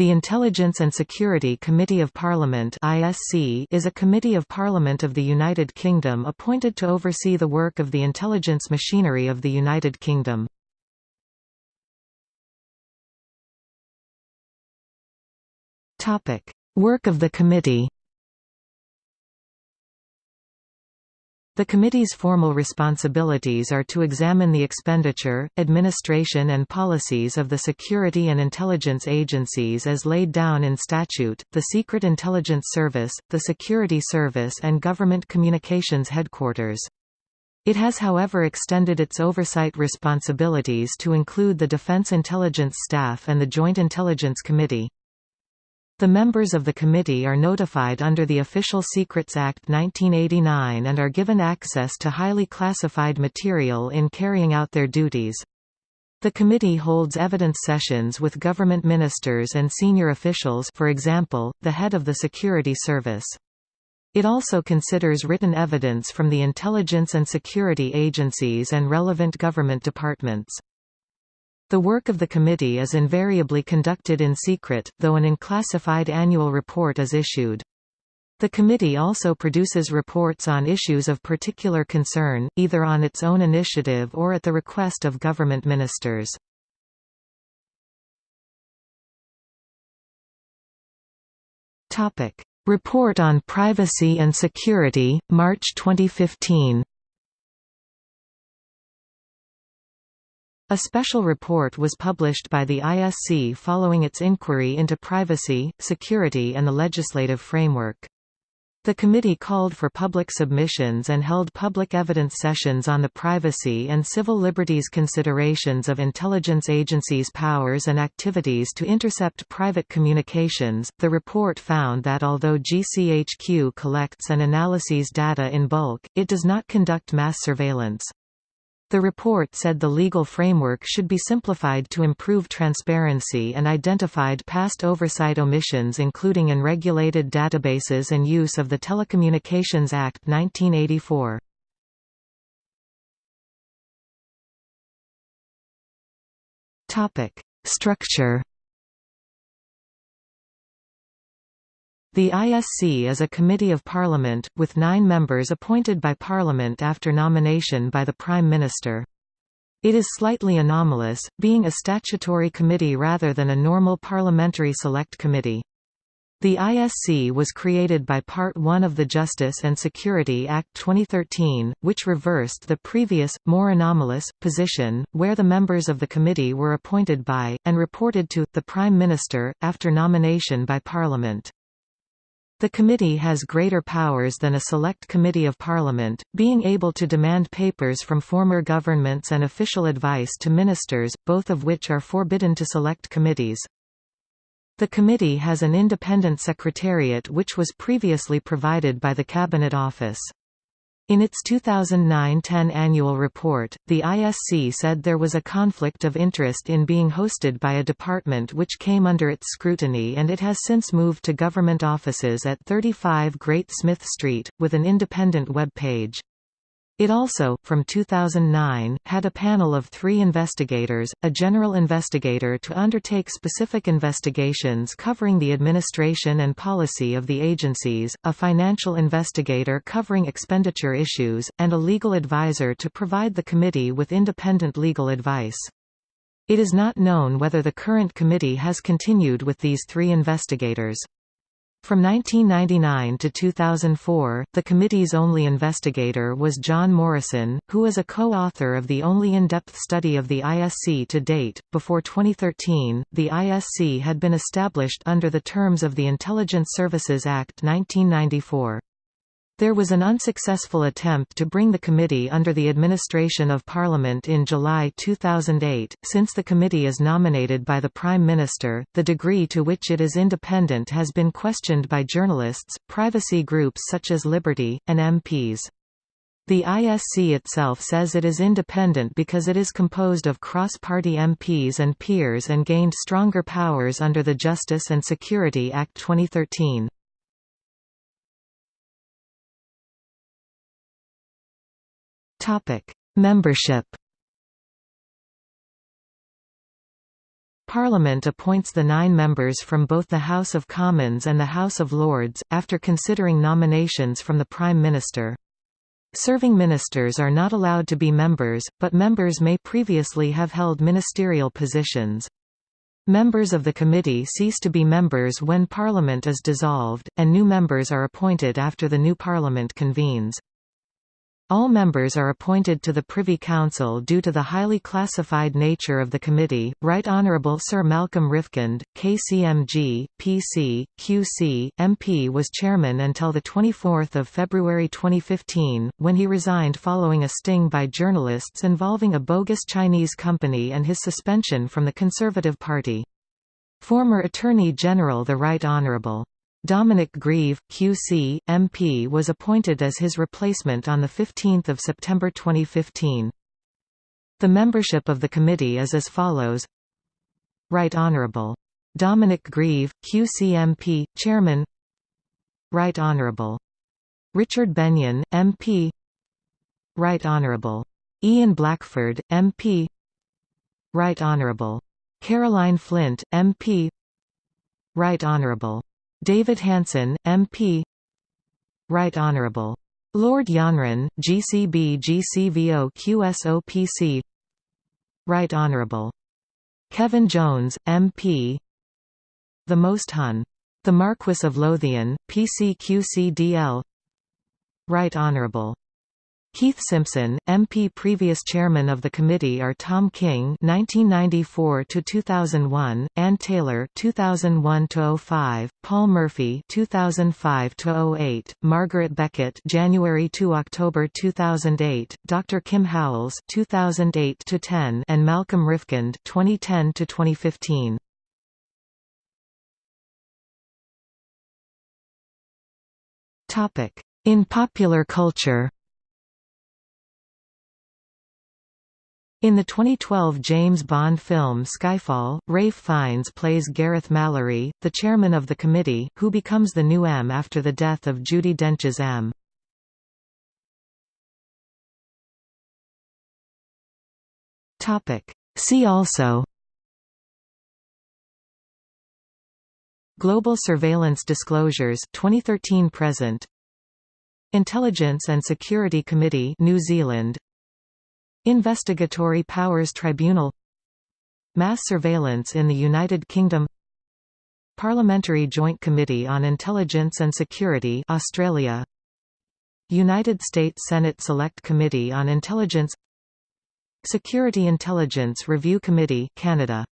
The Intelligence and Security Committee of Parliament (ISC) is a committee of Parliament of the United Kingdom appointed to oversee the work of the intelligence machinery of the United Kingdom. Topic: Work of the committee The committee's formal responsibilities are to examine the expenditure, administration and policies of the security and intelligence agencies as laid down in statute, the Secret Intelligence Service, the Security Service and Government Communications Headquarters. It has however extended its oversight responsibilities to include the Defense Intelligence Staff and the Joint Intelligence Committee. The members of the committee are notified under the Official Secrets Act 1989 and are given access to highly classified material in carrying out their duties. The committee holds evidence sessions with government ministers and senior officials for example, the head of the security service. It also considers written evidence from the intelligence and security agencies and relevant government departments. The work of the committee is invariably conducted in secret, though an unclassified annual report is issued. The committee also produces reports on issues of particular concern, either on its own initiative or at the request of government ministers. Report on Privacy and Security, March 2015 A special report was published by the ISC following its inquiry into privacy, security and the legislative framework. The committee called for public submissions and held public evidence sessions on the privacy and civil liberties considerations of intelligence agencies' powers and activities to intercept private communications. The report found that although GCHQ collects and analyses data in bulk, it does not conduct mass surveillance. The report said the legal framework should be simplified to improve transparency and identified past oversight omissions including unregulated databases and use of the Telecommunications Act 1984. Structure The ISC is a committee of parliament, with nine members appointed by parliament after nomination by the Prime Minister. It is slightly anomalous, being a statutory committee rather than a normal parliamentary select committee. The ISC was created by Part 1 of the Justice and Security Act 2013, which reversed the previous, more anomalous, position, where the members of the committee were appointed by, and reported to, the Prime Minister, after nomination by Parliament. The committee has greater powers than a select committee of parliament, being able to demand papers from former governments and official advice to ministers, both of which are forbidden to select committees. The committee has an independent secretariat which was previously provided by the Cabinet Office. In its 2009-10 annual report, the ISC said there was a conflict of interest in being hosted by a department which came under its scrutiny and it has since moved to government offices at 35 Great Smith Street, with an independent web page. It also, from 2009, had a panel of three investigators, a general investigator to undertake specific investigations covering the administration and policy of the agencies, a financial investigator covering expenditure issues, and a legal advisor to provide the committee with independent legal advice. It is not known whether the current committee has continued with these three investigators. From 1999 to 2004, the committee's only investigator was John Morrison, who is a co-author of the only in-depth study of the ISC to date. Before 2013, the ISC had been established under the terms of the Intelligence Services Act 1994. There was an unsuccessful attempt to bring the committee under the administration of Parliament in July 2008. Since the committee is nominated by the Prime Minister, the degree to which it is independent has been questioned by journalists, privacy groups such as Liberty, and MPs. The ISC itself says it is independent because it is composed of cross-party MPs and peers and gained stronger powers under the Justice and Security Act 2013. Topic: Membership. Parliament appoints the nine members from both the House of Commons and the House of Lords, after considering nominations from the Prime Minister. Serving ministers are not allowed to be members, but members may previously have held ministerial positions. Members of the committee cease to be members when Parliament is dissolved, and new members are appointed after the new Parliament convenes. All members are appointed to the Privy Council due to the highly classified nature of the committee. Right Honourable Sir Malcolm Rifkind, KCMG, PC, QC, MP was chairman until the 24 February 2015, when he resigned following a sting by journalists involving a bogus Chinese company and his suspension from the Conservative Party. Former Attorney General the Right Honourable Dominic Grieve, QC, MP was appointed as his replacement on 15 September 2015. The membership of the committee is as follows Right Honourable. Dominic Grieve, QC MP, Chairman Right Honourable. Richard Benyon, MP Right Honourable. Ian Blackford, MP Right Honourable. Caroline Flint, MP Right Honourable. David Hanson, MP Right Honourable. Lord Janvrin, GCB GCVO QSOPC Right Honourable. Kevin Jones, MP The Most Hun. The Marquess of Lothian, PCQCDL Right Honourable. Keith Simpson, MP Previous chairman of the committee are Tom King (1994–2001), Ann Taylor (2001–05), Paul Murphy (2005–08), Margaret Beckett (January to October 2008), Dr. Kim Howells (2008–10), and Malcolm Rifkind (2010–2015). Topic: In popular culture. In the 2012 James Bond film Skyfall, Ralph Fiennes plays Gareth Mallory, the chairman of the committee, who becomes the new M after the death of Judi Dench's M. See also Global Surveillance Disclosures 2013 present. Intelligence and Security Committee New Zealand Investigatory Powers Tribunal Mass surveillance in the United Kingdom Parliamentary Joint Committee on Intelligence and Security Australia United States Senate Select Committee on Intelligence Security Intelligence Review Committee Canada